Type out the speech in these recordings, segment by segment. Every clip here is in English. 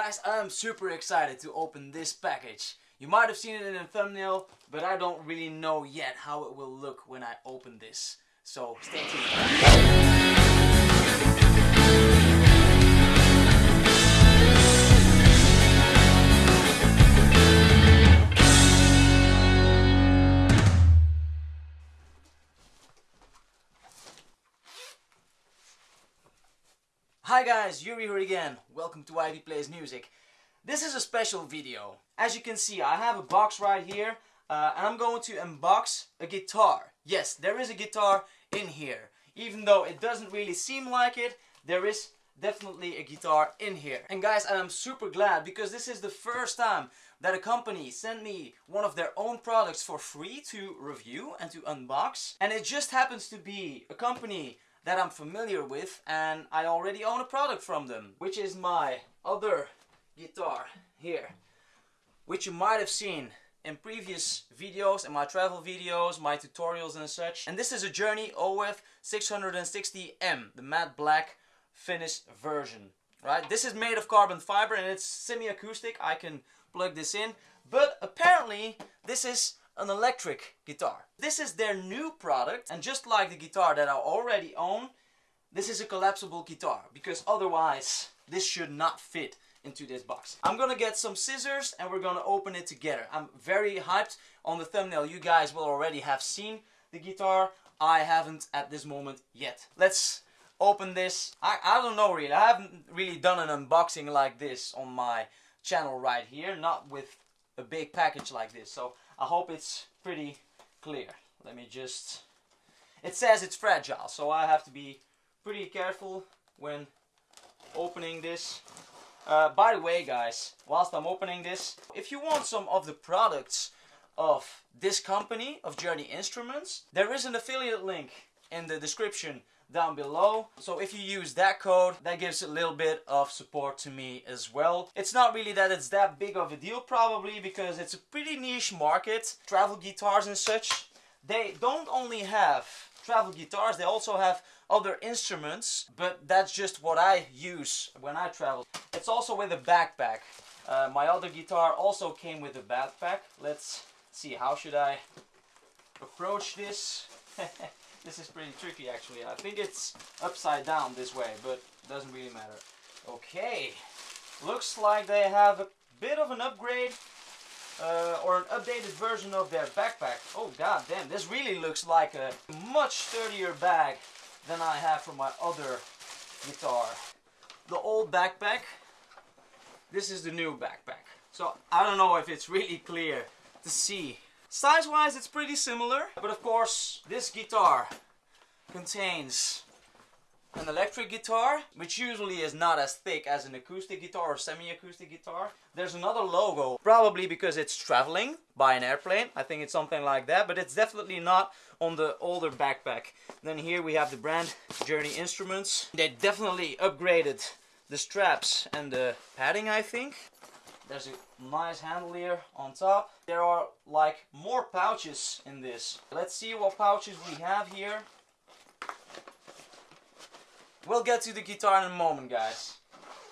Guys, I'm super excited to open this package. You might have seen it in the thumbnail, but I don't really know yet how it will look when I open this. So stay tuned. Hi guys, Yuri here again. Welcome to Ivy Plays Music. This is a special video. As you can see, I have a box right here uh, and I'm going to unbox a guitar. Yes, there is a guitar in here. Even though it doesn't really seem like it, there is definitely a guitar in here. And guys, I'm super glad because this is the first time that a company sent me one of their own products for free to review and to unbox. And it just happens to be a company that I'm familiar with and I already own a product from them, which is my other guitar here, which you might have seen in previous videos, in my travel videos, my tutorials and such. And this is a Journey OF 660M, the matte black finished version, right? This is made of carbon fiber and it's semi-acoustic. I can plug this in, but apparently this is an electric guitar. This is their new product and just like the guitar that I already own, this is a collapsible guitar because otherwise this should not fit into this box. I'm gonna get some scissors and we're gonna open it together. I'm very hyped on the thumbnail. You guys will already have seen the guitar. I haven't at this moment yet. Let's open this. I, I don't know really. I haven't really done an unboxing like this on my channel right here. Not with a big package like this. So I hope it's pretty clear. Let me just... It says it's fragile, so I have to be pretty careful when opening this. Uh, by the way, guys, whilst I'm opening this, if you want some of the products of this company, of Journey Instruments, there is an affiliate link in the description down below. So if you use that code, that gives a little bit of support to me as well. It's not really that it's that big of a deal probably because it's a pretty niche market. Travel guitars and such, they don't only have travel guitars, they also have other instruments, but that's just what I use when I travel. It's also with a backpack. Uh, my other guitar also came with a backpack. Let's see, how should I approach this? This is pretty tricky actually. I think it's upside down this way, but doesn't really matter. Okay, looks like they have a bit of an upgrade uh, or an updated version of their backpack. Oh god damn, this really looks like a much sturdier bag than I have for my other guitar. The old backpack, this is the new backpack. So I don't know if it's really clear to see Size-wise, it's pretty similar, but of course, this guitar contains an electric guitar, which usually is not as thick as an acoustic guitar or semi-acoustic guitar. There's another logo, probably because it's traveling by an airplane. I think it's something like that, but it's definitely not on the older backpack. Then here we have the brand Journey Instruments. They definitely upgraded the straps and the padding, I think. There's a nice handle here on top. There are like more pouches in this. Let's see what pouches we have here. We'll get to the guitar in a moment, guys.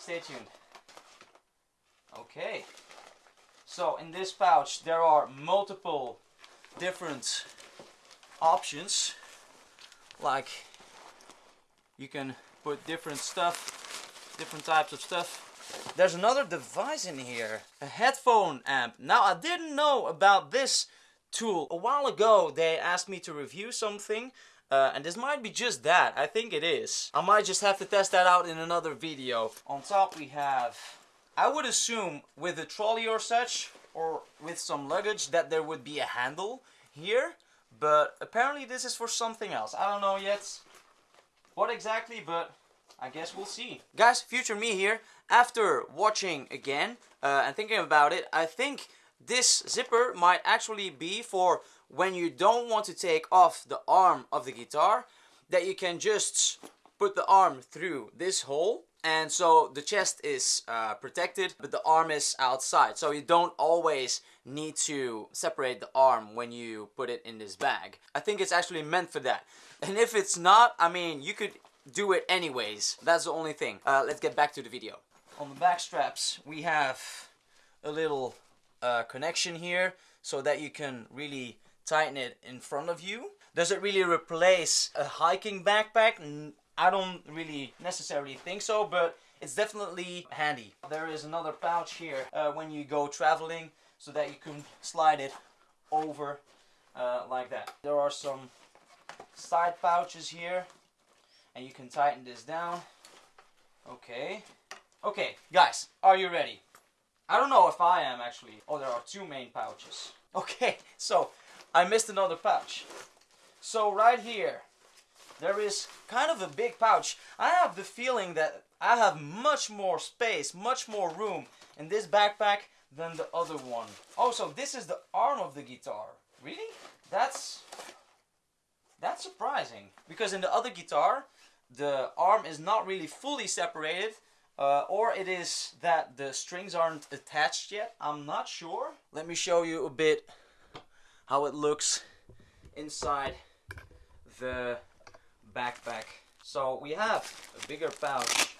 Stay tuned. Okay. So in this pouch there are multiple different options. Like you can put different stuff, different types of stuff there's another device in here, a headphone amp. Now I didn't know about this tool. A while ago they asked me to review something uh, and this might be just that, I think it is. I might just have to test that out in another video. On top we have, I would assume with a trolley or such, or with some luggage, that there would be a handle here. But apparently this is for something else. I don't know yet what exactly, but I guess we'll see. Guys, future me here. After watching again uh, and thinking about it, I think this zipper might actually be for when you don't want to take off the arm of the guitar, that you can just put the arm through this hole and so the chest is uh, protected but the arm is outside so you don't always need to separate the arm when you put it in this bag. I think it's actually meant for that and if it's not I mean you could do it anyways that's the only thing. Uh, let's get back to the video. On the back straps, we have a little uh, connection here so that you can really tighten it in front of you. Does it really replace a hiking backpack? I don't really necessarily think so, but it's definitely handy. There is another pouch here uh, when you go traveling so that you can slide it over uh, like that. There are some side pouches here and you can tighten this down. Okay. Okay, guys, are you ready? I don't know if I am actually. Oh, there are two main pouches. Okay, so I missed another pouch. So right here, there is kind of a big pouch. I have the feeling that I have much more space, much more room in this backpack than the other one. Oh, so this is the arm of the guitar. Really? That's that's surprising because in the other guitar, the arm is not really fully separated, uh, or it is that the strings aren't attached yet. I'm not sure. Let me show you a bit how it looks inside the backpack. So we have a bigger pouch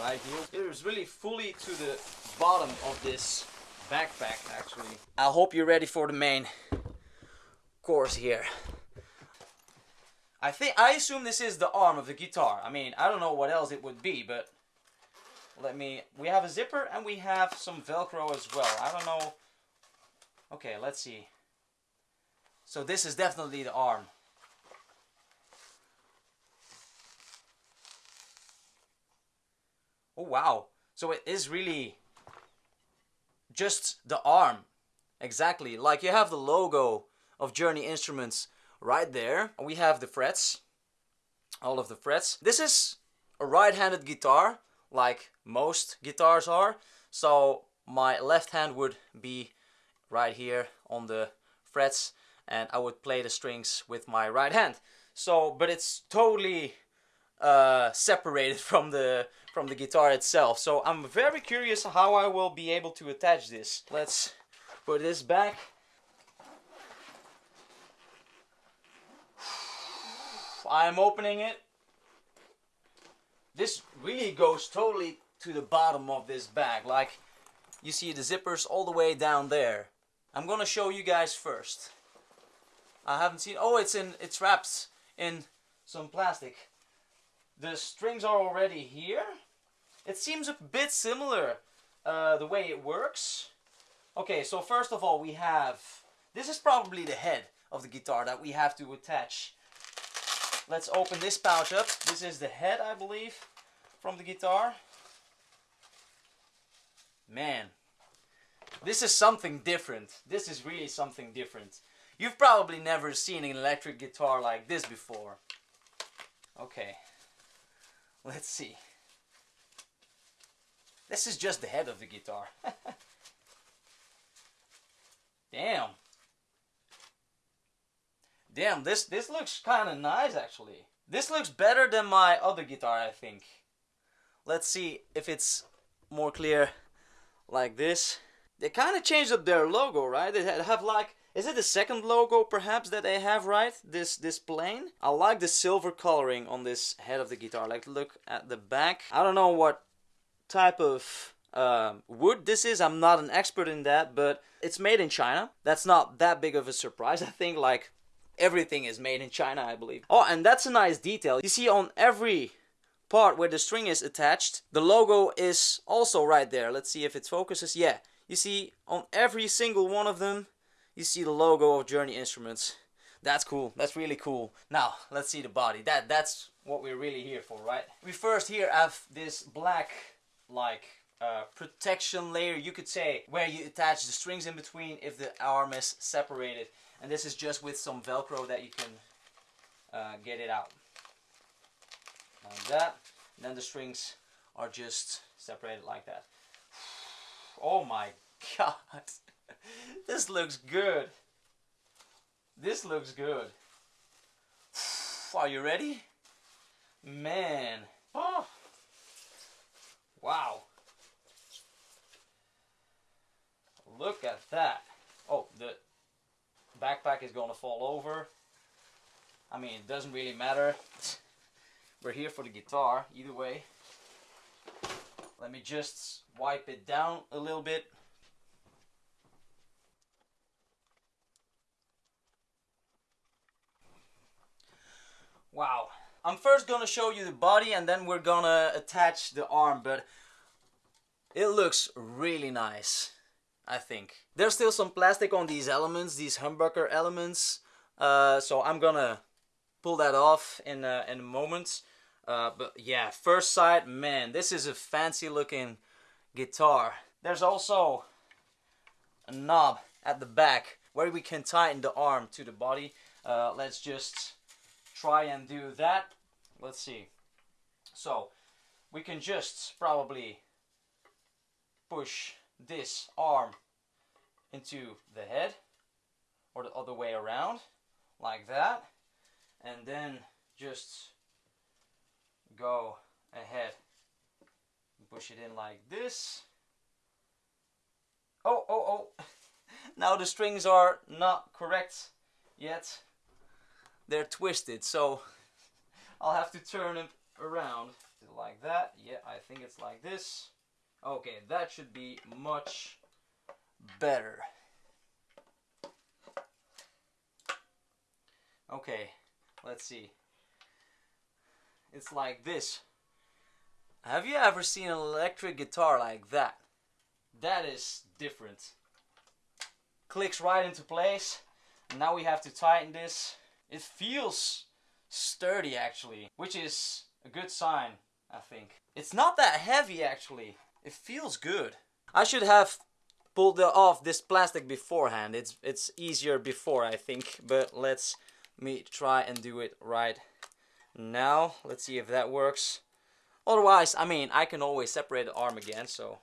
right here. It is really fully to the bottom of this backpack actually. I hope you're ready for the main course here. I think I assume this is the arm of the guitar. I mean, I don't know what else it would be, but let me we have a zipper and we have some velcro as well. I don't know. Okay, let's see. So this is definitely the arm. Oh wow. So it is really just the arm. Exactly. Like you have the logo of Journey Instruments right there. We have the frets. All of the frets. This is a right-handed guitar like most guitars are. So my left hand would be right here on the frets and I would play the strings with my right hand. So, but it's totally uh, separated from the from the guitar itself. So I'm very curious how I will be able to attach this. Let's put this back. I'm opening it. This really goes totally to the bottom of this bag. Like you see the zippers all the way down there. I'm gonna show you guys first. I haven't seen, oh it's in, it's wrapped in some plastic. The strings are already here. It seems a bit similar uh, the way it works. Okay, so first of all we have, this is probably the head of the guitar that we have to attach. Let's open this pouch up. This is the head, I believe, from the guitar. Man, this is something different. This is really something different. You've probably never seen an electric guitar like this before. Okay, let's see. This is just the head of the guitar. Damn. Damn, this, this looks kind of nice actually. This looks better than my other guitar, I think. Let's see if it's more clear like this. They kind of changed up their logo, right? They have like, is it the second logo perhaps that they have, right? This this plane. I like the silver coloring on this head of the guitar. Like look at the back. I don't know what type of uh, wood this is. I'm not an expert in that, but it's made in China. That's not that big of a surprise. I think like everything is made in China, I believe. Oh, and that's a nice detail. You see on every part where the string is attached, the logo is also right there. Let's see if it focuses. Yeah, you see on every single one of them, you see the logo of Journey Instruments. That's cool. That's really cool. Now, let's see the body. That That's what we're really here for, right? We first here have this black, like, uh, protection layer, you could say, where you attach the strings in between if the arm is separated. And this is just with some Velcro that you can uh, get it out. Like that. And then the strings are just separated like that. Oh my god. this looks good. This looks good. Are you ready? Man. Oh. Wow. Look at that. Oh, the backpack is going to fall over. I mean, it doesn't really matter. We're here for the guitar, either way. Let me just wipe it down a little bit. Wow. I'm first gonna show you the body and then we're gonna attach the arm, but it looks really nice, I think. There's still some plastic on these elements, these humbucker elements, uh, so I'm gonna pull that off in a, in a moment. Uh, but yeah, first sight, man, this is a fancy looking guitar. There's also a knob at the back where we can tighten the arm to the body. Uh, let's just try and do that. Let's see. So we can just probably push this arm into the head or the other way around like that and then just go ahead push it in like this. Oh oh oh. Now the strings are not correct yet. They're twisted so I'll have to turn it around. Like that? Yeah I think it's like this okay that should be much better. Okay let's see. It's like this. Have you ever seen an electric guitar like that? That is different. Clicks right into place. Now we have to tighten this. It feels sturdy actually, which is a good sign, I think. It's not that heavy actually. It feels good. I should have pulled off this plastic beforehand. It's it's easier before I think, but let's me try and do it right now. Let's see if that works. Otherwise, I mean, I can always separate the arm again, so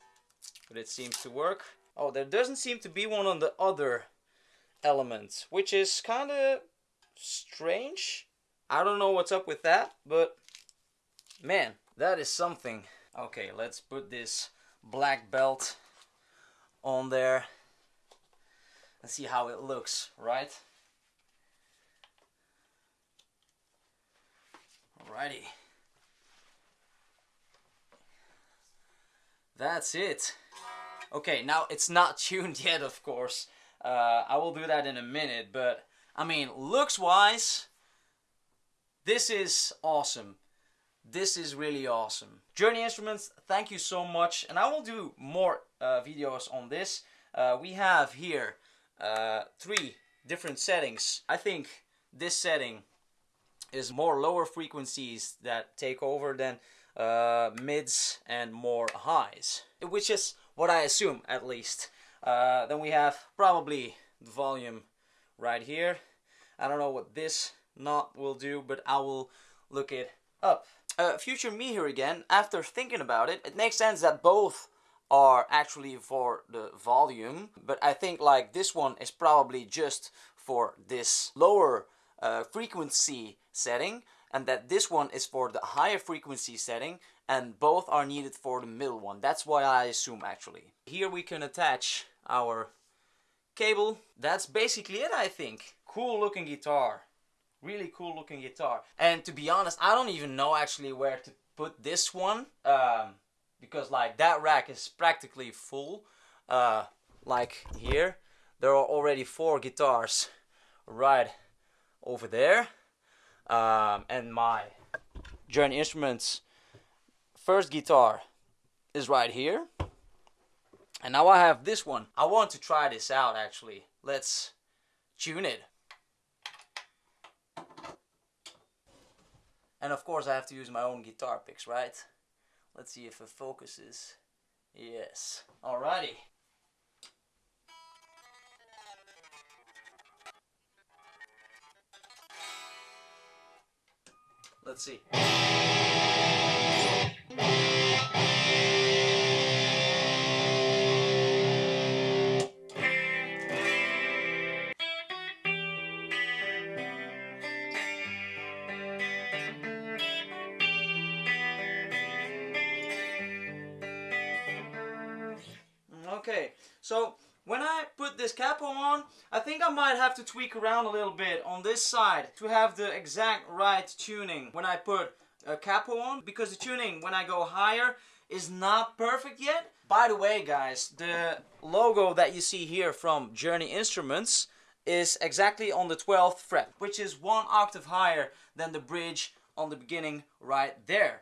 but it seems to work. Oh, there doesn't seem to be one on the other element, which is kind of strange. I don't know what's up with that, but man, that is something. Okay, let's put this black belt on there. Let's see how it looks, right? Alrighty. That's it. Okay, now it's not tuned yet, of course. Uh, I will do that in a minute, but I mean, looks-wise, this is awesome. This is really awesome. Journey Instruments, thank you so much. And I will do more uh, videos on this. Uh, we have here uh, three different settings. I think this setting is more lower frequencies that take over than uh, mids and more highs. Which is what I assume at least. Uh, then we have probably the volume right here I don't know what this knot will do, but I will look it up. Uh, future me here again, after thinking about it, it makes sense that both are actually for the volume, but I think like this one is probably just for this lower uh, frequency setting, and that this one is for the higher frequency setting, and both are needed for the middle one. That's why I assume actually. Here we can attach our cable. That's basically it I think. Cool looking guitar. Really cool looking guitar. And to be honest, I don't even know actually where to put this one. Um, because like that rack is practically full. Uh, like here. There are already four guitars right over there. Um, and my Journey Instruments first guitar is right here. And now I have this one. I want to try this out actually. Let's tune it. And of course I have to use my own guitar picks, right? Let's see if it focuses. Yes. Alrighty. Let's see. This capo on, I think I might have to tweak around a little bit on this side to have the exact right tuning when I put a capo on because the tuning when I go higher is not perfect yet. By the way, guys, the logo that you see here from Journey Instruments is exactly on the 12th fret, which is one octave higher than the bridge on the beginning right there.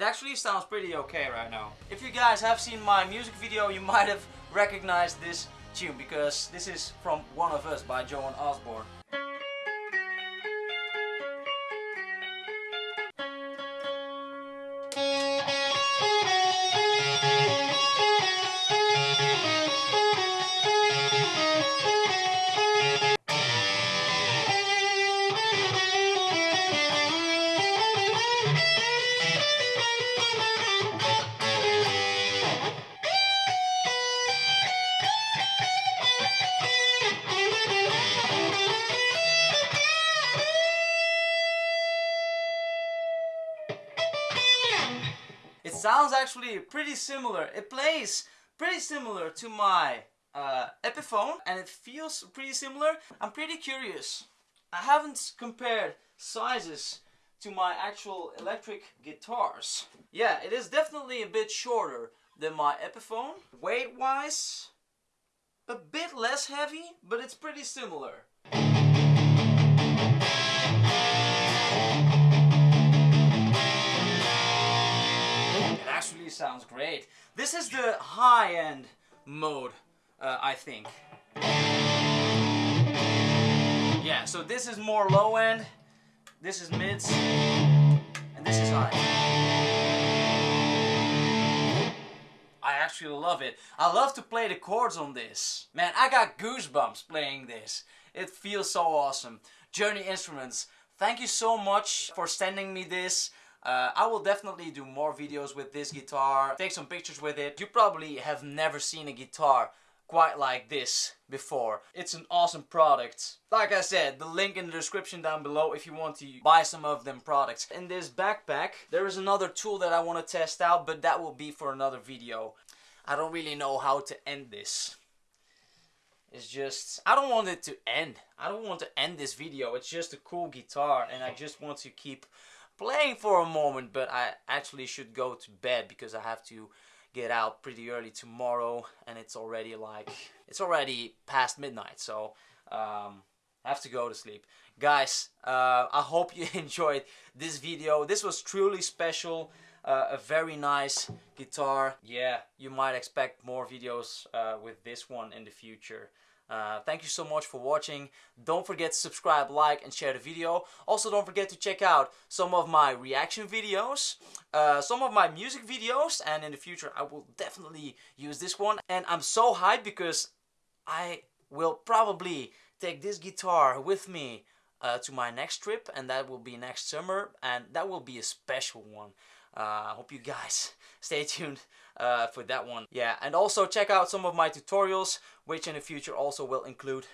It actually sounds pretty okay right now. If you guys have seen my music video, you might have recognized this tune because this is from One of Us by Joan Osborne. Sounds actually pretty similar. It plays pretty similar to my uh, Epiphone and it feels pretty similar. I'm pretty curious. I haven't compared sizes to my actual electric guitars. Yeah, it is definitely a bit shorter than my Epiphone. Weight wise, a bit less heavy, but it's pretty similar. Actually sounds great. This is the high-end mode, uh, I think. Yeah, so this is more low-end, this is mids, and this is high. I actually love it. I love to play the chords on this. Man, I got goosebumps playing this. It feels so awesome. Journey Instruments, thank you so much for sending me this. Uh, I will definitely do more videos with this guitar, take some pictures with it. You probably have never seen a guitar quite like this before. It's an awesome product. Like I said, the link in the description down below if you want to buy some of them products. In this backpack, there is another tool that I want to test out, but that will be for another video. I don't really know how to end this. It's just, I don't want it to end. I don't want to end this video. It's just a cool guitar and I just want to keep playing for a moment, but I actually should go to bed because I have to get out pretty early tomorrow and it's already like, it's already past midnight, so um, I have to go to sleep. Guys, uh, I hope you enjoyed this video. This was truly special. Uh, a very nice guitar. Yeah, you might expect more videos uh, with this one in the future. Uh, thank you so much for watching. Don't forget to subscribe, like, and share the video. Also, don't forget to check out some of my reaction videos, uh, some of my music videos, and in the future I will definitely use this one. And I'm so hyped because I will probably take this guitar with me uh, to my next trip, and that will be next summer, and that will be a special one. Uh, I hope you guys stay tuned uh, for that one. Yeah, and also check out some of my tutorials, which in the future also will include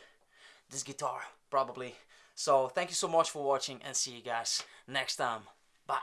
this guitar, probably. So thank you so much for watching and see you guys next time. Bye.